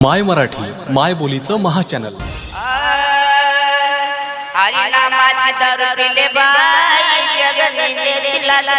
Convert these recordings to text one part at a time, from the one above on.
माय मराठी माय बोलीचं महा चॅनल हरिनामाची दारू पिले बाई जगनी देतील लाला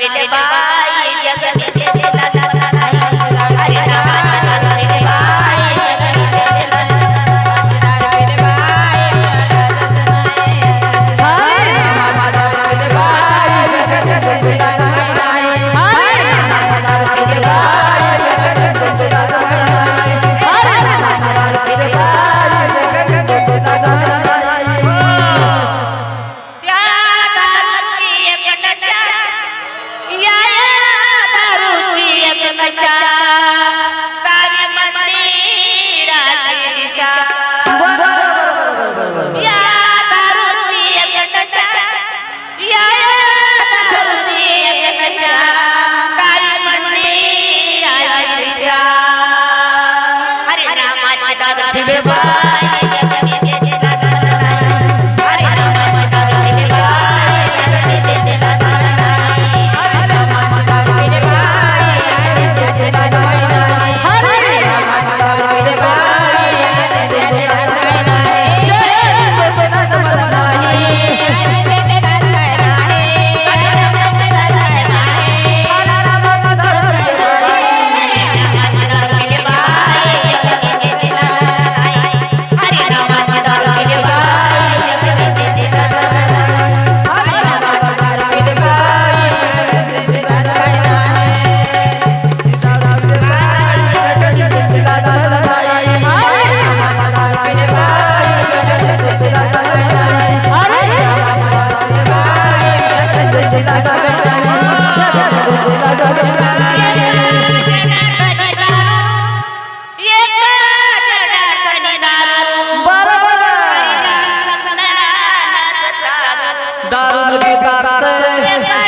Did the ইয়া दारू पितात